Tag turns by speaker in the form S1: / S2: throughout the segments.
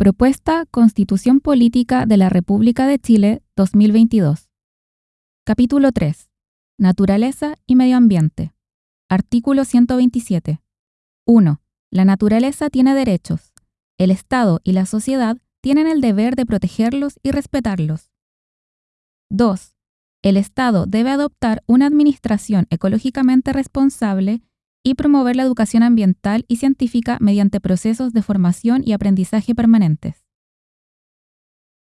S1: Propuesta Constitución Política de la República de Chile 2022. Capítulo 3. Naturaleza y Medio Ambiente. Artículo 127. 1. La naturaleza tiene derechos. El Estado y la sociedad tienen el deber de protegerlos y respetarlos. 2. El Estado debe adoptar una administración ecológicamente responsable y promover la educación ambiental y científica mediante procesos de formación y aprendizaje permanentes.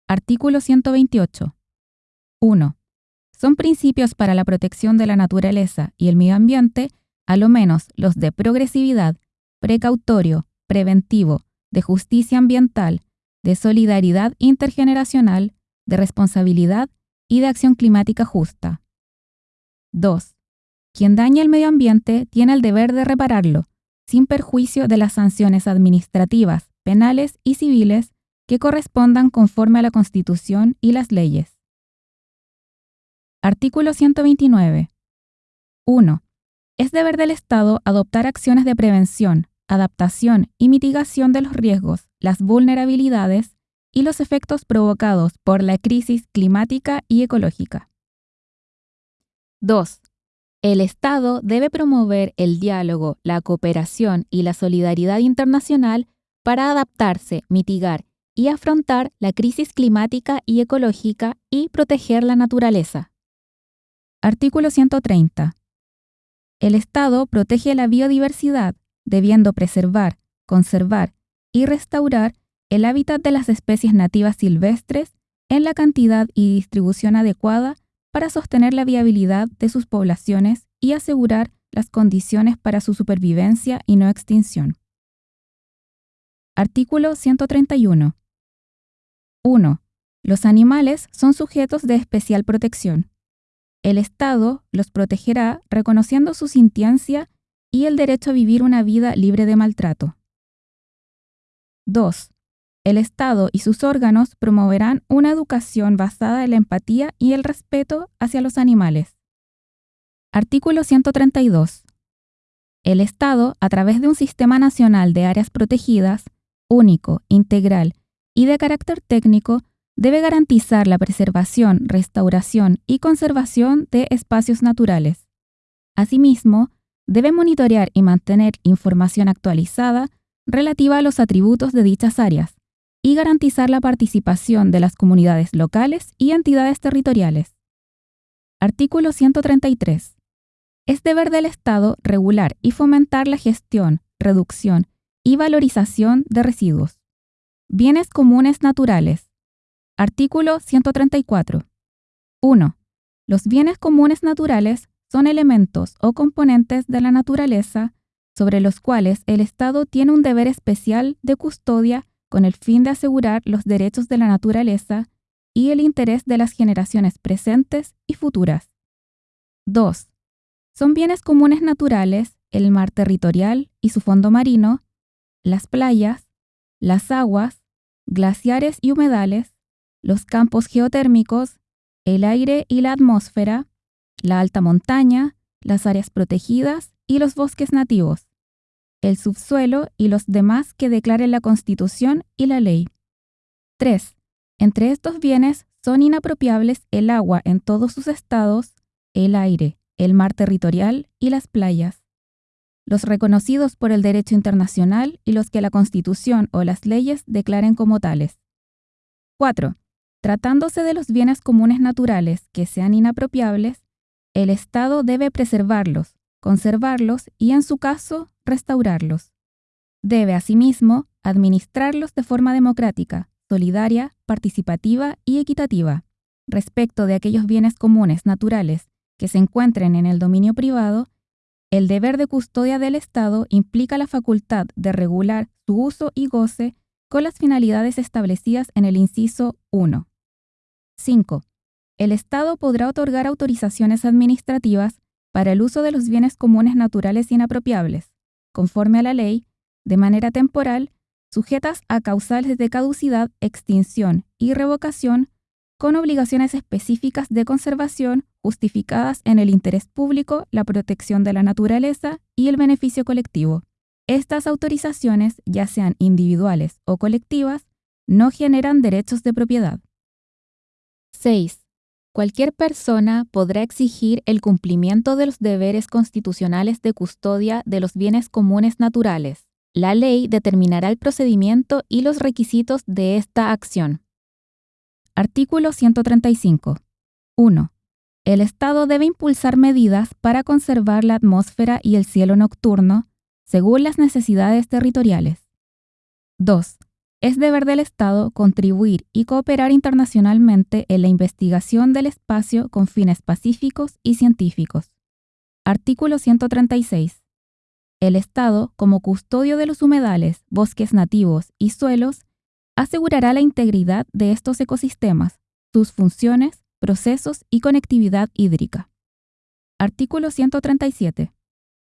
S1: Artículo 128. 1. Son principios para la protección de la naturaleza y el medio ambiente, a lo menos los de progresividad, precautorio, preventivo, de justicia ambiental, de solidaridad intergeneracional, de responsabilidad y de acción climática justa. 2. Quien daña el medio ambiente tiene el deber de repararlo, sin perjuicio de las sanciones administrativas, penales y civiles que correspondan conforme a la Constitución y las leyes. Artículo 129. 1. Es deber del Estado adoptar acciones de prevención, adaptación y mitigación de los riesgos, las vulnerabilidades y los efectos provocados por la crisis climática y ecológica. 2. El Estado debe promover el diálogo, la cooperación y la solidaridad internacional para adaptarse, mitigar y afrontar la crisis climática y ecológica y proteger la naturaleza. Artículo 130. El Estado protege la biodiversidad, debiendo preservar, conservar y restaurar el hábitat de las especies nativas silvestres en la cantidad y distribución adecuada para sostener la viabilidad de sus poblaciones y asegurar las condiciones para su supervivencia y no extinción. Artículo 131. 1. Los animales son sujetos de especial protección. El Estado los protegerá reconociendo su sintiencia y el derecho a vivir una vida libre de maltrato. 2. El Estado y sus órganos promoverán una educación basada en la empatía y el respeto hacia los animales. Artículo 132. El Estado, a través de un sistema nacional de áreas protegidas, único, integral y de carácter técnico, debe garantizar la preservación, restauración y conservación de espacios naturales. Asimismo, debe monitorear y mantener información actualizada relativa a los atributos de dichas áreas, y garantizar la participación de las comunidades locales y entidades territoriales. Artículo 133. Es deber del Estado regular y fomentar la gestión, reducción y valorización de residuos. Bienes comunes naturales. Artículo 134. 1. Los bienes comunes naturales son elementos o componentes de la naturaleza sobre los cuales el Estado tiene un deber especial de custodia con el fin de asegurar los derechos de la naturaleza y el interés de las generaciones presentes y futuras. 2. Son bienes comunes naturales el mar territorial y su fondo marino, las playas, las aguas, glaciares y humedales, los campos geotérmicos, el aire y la atmósfera, la alta montaña, las áreas protegidas y los bosques nativos el subsuelo y los demás que declaren la Constitución y la ley. 3. Entre estos bienes son inapropiables el agua en todos sus estados, el aire, el mar territorial y las playas. Los reconocidos por el derecho internacional y los que la Constitución o las leyes declaren como tales. 4. Tratándose de los bienes comunes naturales que sean inapropiables, el Estado debe preservarlos, conservarlos y, en su caso, restaurarlos. Debe, asimismo, administrarlos de forma democrática, solidaria, participativa y equitativa. Respecto de aquellos bienes comunes naturales que se encuentren en el dominio privado, el deber de custodia del Estado implica la facultad de regular su uso y goce con las finalidades establecidas en el inciso 1. 5. El Estado podrá otorgar autorizaciones administrativas para el uso de los bienes comunes naturales inapropiables, conforme a la ley, de manera temporal, sujetas a causales de caducidad, extinción y revocación, con obligaciones específicas de conservación justificadas en el interés público, la protección de la naturaleza y el beneficio colectivo. Estas autorizaciones, ya sean individuales o colectivas, no generan derechos de propiedad. 6. Cualquier persona podrá exigir el cumplimiento de los deberes constitucionales de custodia de los bienes comunes naturales. La ley determinará el procedimiento y los requisitos de esta acción. Artículo 135. 1. El Estado debe impulsar medidas para conservar la atmósfera y el cielo nocturno según las necesidades territoriales. 2 es deber del Estado contribuir y cooperar internacionalmente en la investigación del espacio con fines pacíficos y científicos. Artículo 136. El Estado, como custodio de los humedales, bosques nativos y suelos, asegurará la integridad de estos ecosistemas, sus funciones, procesos y conectividad hídrica. Artículo 137.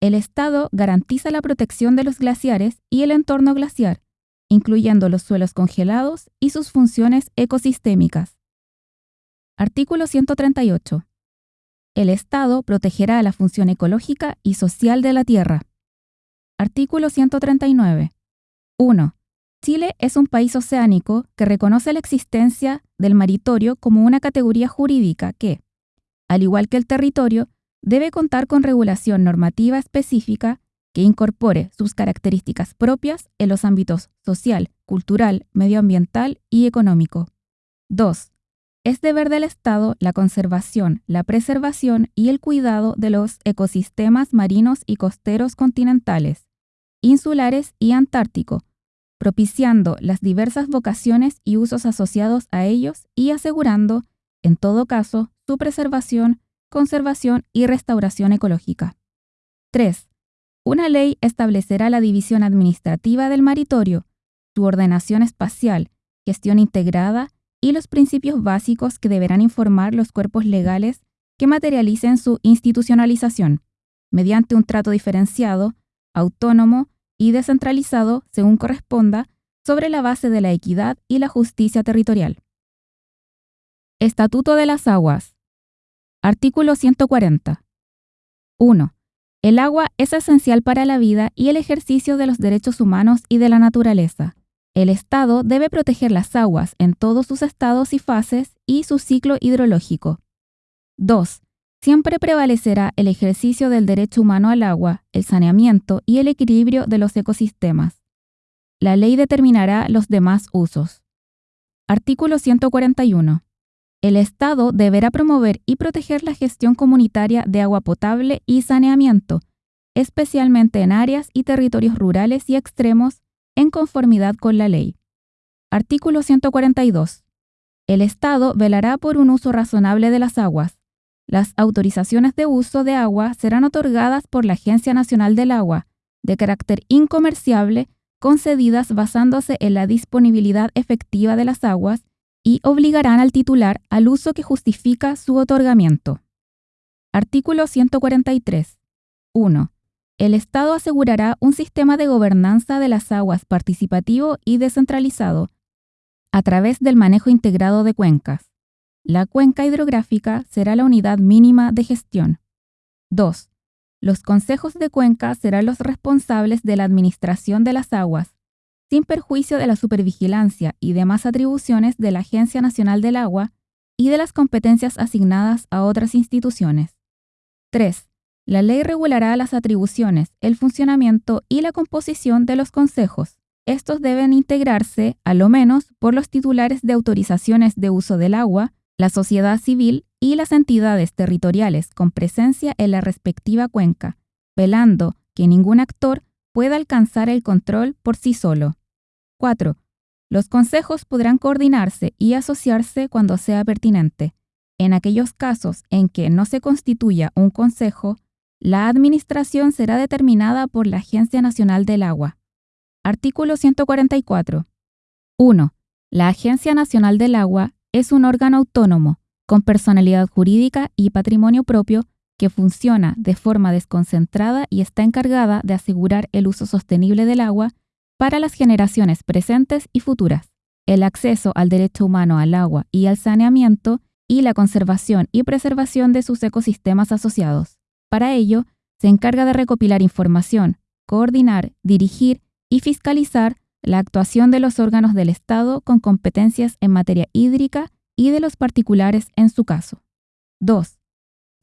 S1: El Estado garantiza la protección de los glaciares y el entorno glaciar incluyendo los suelos congelados y sus funciones ecosistémicas. Artículo 138. El Estado protegerá la función ecológica y social de la Tierra. Artículo 139. 1. Chile es un país oceánico que reconoce la existencia del maritorio como una categoría jurídica que, al igual que el territorio, debe contar con regulación normativa específica que incorpore sus características propias en los ámbitos social, cultural, medioambiental y económico. 2. Es deber del Estado la conservación, la preservación y el cuidado de los ecosistemas marinos y costeros continentales, insulares y antártico, propiciando las diversas vocaciones y usos asociados a ellos y asegurando, en todo caso, su preservación, conservación y restauración ecológica. 3. Una ley establecerá la división administrativa del maritorio, su ordenación espacial, gestión integrada y los principios básicos que deberán informar los cuerpos legales que materialicen su institucionalización, mediante un trato diferenciado, autónomo y descentralizado según corresponda, sobre la base de la equidad y la justicia territorial. Estatuto de las Aguas. Artículo 140. 1. El agua es esencial para la vida y el ejercicio de los derechos humanos y de la naturaleza. El Estado debe proteger las aguas en todos sus estados y fases y su ciclo hidrológico. 2. Siempre prevalecerá el ejercicio del derecho humano al agua, el saneamiento y el equilibrio de los ecosistemas. La ley determinará los demás usos. Artículo 141. El Estado deberá promover y proteger la gestión comunitaria de agua potable y saneamiento, especialmente en áreas y territorios rurales y extremos, en conformidad con la ley. Artículo 142. El Estado velará por un uso razonable de las aguas. Las autorizaciones de uso de agua serán otorgadas por la Agencia Nacional del Agua, de carácter incomerciable, concedidas basándose en la disponibilidad efectiva de las aguas y obligarán al titular al uso que justifica su otorgamiento. Artículo 143. 1. El Estado asegurará un sistema de gobernanza de las aguas participativo y descentralizado a través del manejo integrado de cuencas. La cuenca hidrográfica será la unidad mínima de gestión. 2. Los consejos de cuenca serán los responsables de la administración de las aguas sin perjuicio de la supervigilancia y demás atribuciones de la Agencia Nacional del Agua y de las competencias asignadas a otras instituciones. 3. La ley regulará las atribuciones, el funcionamiento y la composición de los consejos. Estos deben integrarse, a lo menos, por los titulares de autorizaciones de uso del agua, la sociedad civil y las entidades territoriales con presencia en la respectiva cuenca, velando que ningún actor pueda alcanzar el control por sí solo. 4. Los consejos podrán coordinarse y asociarse cuando sea pertinente. En aquellos casos en que no se constituya un consejo, la administración será determinada por la Agencia Nacional del Agua. Artículo 144. 1. La Agencia Nacional del Agua es un órgano autónomo, con personalidad jurídica y patrimonio propio, que funciona de forma desconcentrada y está encargada de asegurar el uso sostenible del agua para las generaciones presentes y futuras, el acceso al derecho humano al agua y al saneamiento y la conservación y preservación de sus ecosistemas asociados. Para ello, se encarga de recopilar información, coordinar, dirigir y fiscalizar la actuación de los órganos del Estado con competencias en materia hídrica y de los particulares en su caso. 2.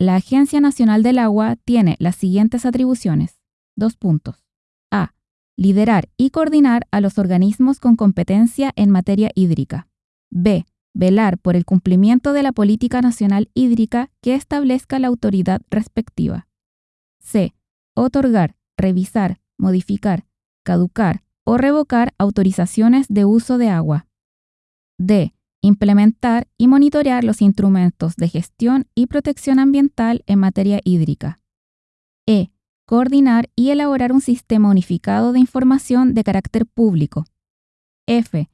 S1: La Agencia Nacional del Agua tiene las siguientes atribuciones. Dos puntos. A. Liderar y coordinar a los organismos con competencia en materia hídrica. B. Velar por el cumplimiento de la política nacional hídrica que establezca la autoridad respectiva. C. Otorgar, revisar, modificar, caducar o revocar autorizaciones de uso de agua. D. Implementar y monitorear los instrumentos de gestión y protección ambiental en materia hídrica. E. Coordinar y elaborar un sistema unificado de información de carácter público. F.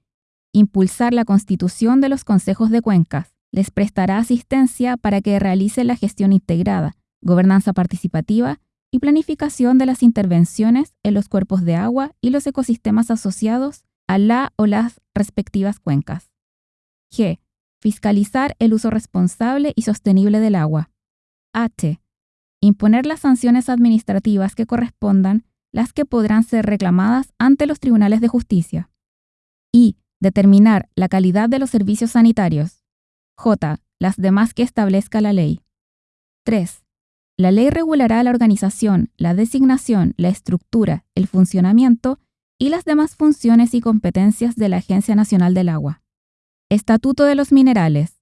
S1: Impulsar la constitución de los consejos de cuencas. Les prestará asistencia para que realicen la gestión integrada, gobernanza participativa y planificación de las intervenciones en los cuerpos de agua y los ecosistemas asociados a la o las respectivas cuencas. G. Fiscalizar el uso responsable y sostenible del agua. H. Imponer las sanciones administrativas que correspondan, las que podrán ser reclamadas ante los tribunales de justicia. I. Determinar la calidad de los servicios sanitarios. J. Las demás que establezca la ley. 3. La ley regulará la organización, la designación, la estructura, el funcionamiento y las demás funciones y competencias de la Agencia Nacional del Agua. Estatuto de los Minerales.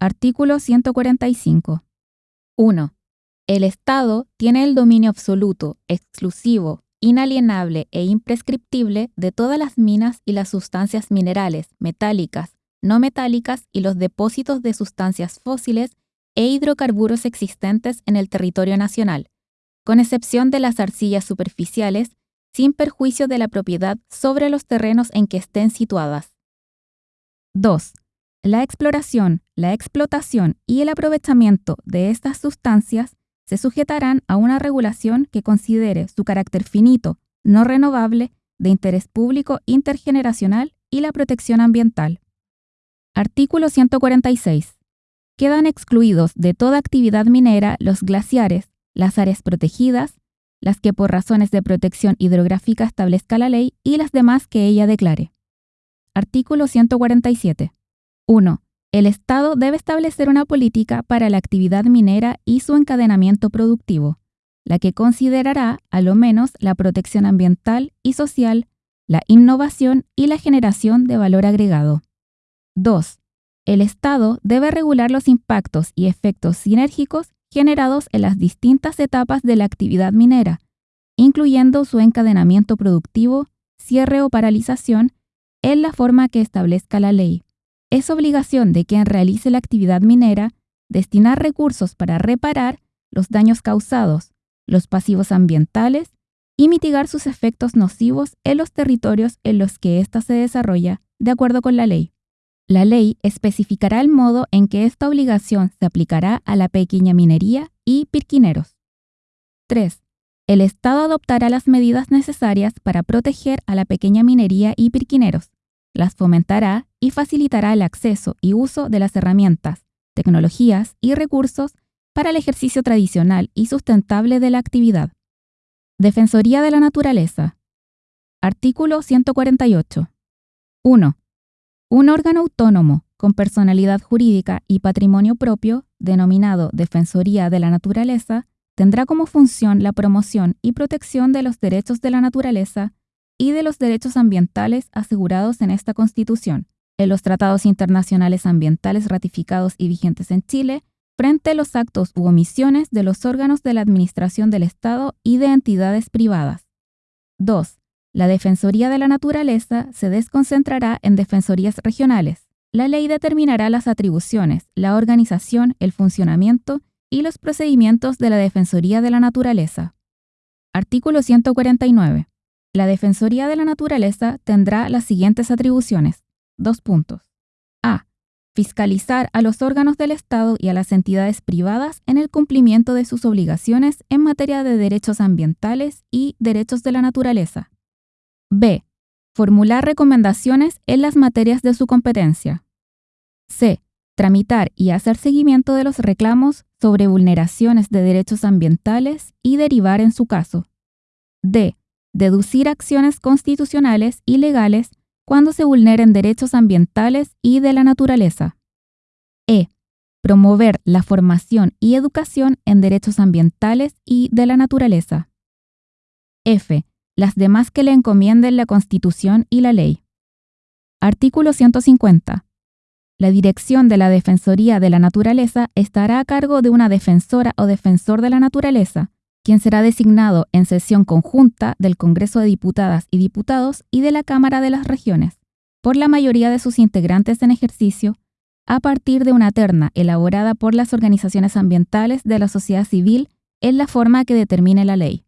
S1: Artículo 145. 1. El Estado tiene el dominio absoluto, exclusivo, inalienable e imprescriptible de todas las minas y las sustancias minerales, metálicas, no metálicas y los depósitos de sustancias fósiles e hidrocarburos existentes en el territorio nacional, con excepción de las arcillas superficiales, sin perjuicio de la propiedad sobre los terrenos en que estén situadas. 2. La exploración, la explotación y el aprovechamiento de estas sustancias se sujetarán a una regulación que considere su carácter finito, no renovable, de interés público intergeneracional y la protección ambiental. Artículo 146 quedan excluidos de toda actividad minera los glaciares, las áreas protegidas, las que por razones de protección hidrográfica establezca la ley y las demás que ella declare. Artículo 147. 1. El Estado debe establecer una política para la actividad minera y su encadenamiento productivo, la que considerará a lo menos la protección ambiental y social, la innovación y la generación de valor agregado. 2 el Estado debe regular los impactos y efectos sinérgicos generados en las distintas etapas de la actividad minera, incluyendo su encadenamiento productivo, cierre o paralización, en la forma que establezca la ley. Es obligación de quien realice la actividad minera destinar recursos para reparar los daños causados, los pasivos ambientales y mitigar sus efectos nocivos en los territorios en los que ésta se desarrolla, de acuerdo con la ley. La ley especificará el modo en que esta obligación se aplicará a la pequeña minería y pirquineros. 3. El Estado adoptará las medidas necesarias para proteger a la pequeña minería y pirquineros, las fomentará y facilitará el acceso y uso de las herramientas, tecnologías y recursos para el ejercicio tradicional y sustentable de la actividad. Defensoría de la Naturaleza. Artículo 148. 1. Un órgano autónomo con personalidad jurídica y patrimonio propio, denominado Defensoría de la Naturaleza, tendrá como función la promoción y protección de los derechos de la naturaleza y de los derechos ambientales asegurados en esta Constitución, en los tratados internacionales ambientales ratificados y vigentes en Chile, frente a los actos u omisiones de los órganos de la Administración del Estado y de entidades privadas. 2. La Defensoría de la Naturaleza se desconcentrará en defensorías regionales. La ley determinará las atribuciones, la organización, el funcionamiento y los procedimientos de la Defensoría de la Naturaleza. Artículo 149. La Defensoría de la Naturaleza tendrá las siguientes atribuciones. Dos puntos. A. Fiscalizar a los órganos del Estado y a las entidades privadas en el cumplimiento de sus obligaciones en materia de derechos ambientales y derechos de la naturaleza. B. Formular recomendaciones en las materias de su competencia. C. Tramitar y hacer seguimiento de los reclamos sobre vulneraciones de derechos ambientales y derivar en su caso. D. deducir acciones constitucionales y legales cuando se vulneren derechos ambientales y de la naturaleza. E. Promover la formación y educación en derechos ambientales y de la naturaleza. F. Las demás que le encomienden la Constitución y la ley. Artículo 150. La dirección de la Defensoría de la Naturaleza estará a cargo de una defensora o defensor de la naturaleza, quien será designado en sesión conjunta del Congreso de Diputadas y Diputados y de la Cámara de las Regiones, por la mayoría de sus integrantes en ejercicio, a partir de una terna elaborada por las organizaciones ambientales de la sociedad civil en la forma que determine la ley.